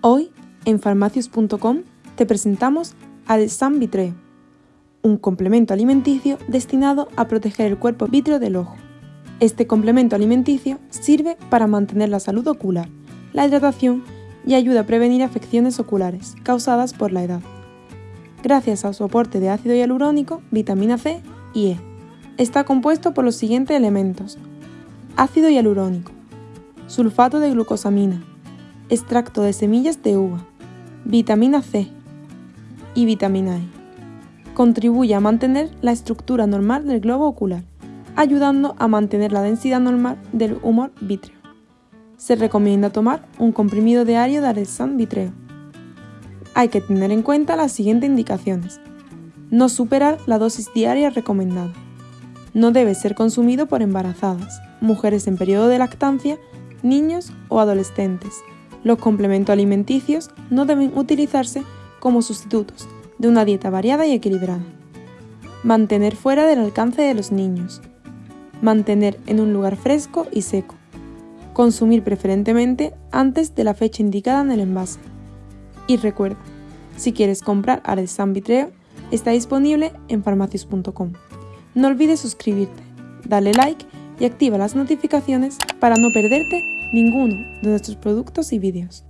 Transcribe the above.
Hoy, en farmacius.com, te presentamos Vitreo, un complemento alimenticio destinado a proteger el cuerpo vítreo del ojo. Este complemento alimenticio sirve para mantener la salud ocular, la hidratación y ayuda a prevenir afecciones oculares causadas por la edad. Gracias a su aporte de ácido hialurónico, vitamina C y E. Está compuesto por los siguientes elementos. Ácido hialurónico, sulfato de glucosamina, extracto de semillas de uva, vitamina C y vitamina E. Contribuye a mantener la estructura normal del globo ocular, ayudando a mantener la densidad normal del humor vítreo. Se recomienda tomar un comprimido diario de Aresan Vitreo. Hay que tener en cuenta las siguientes indicaciones. No superar la dosis diaria recomendada. No debe ser consumido por embarazadas, mujeres en periodo de lactancia, niños o adolescentes, los complementos alimenticios no deben utilizarse como sustitutos de una dieta variada y equilibrada. Mantener fuera del alcance de los niños. Mantener en un lugar fresco y seco. Consumir preferentemente antes de la fecha indicada en el envase. Y recuerda, si quieres comprar Aresan Vitreo, está disponible en farmacius.com. No olvides suscribirte, darle like y activa las notificaciones para no perderte ninguno de nuestros productos y vídeos.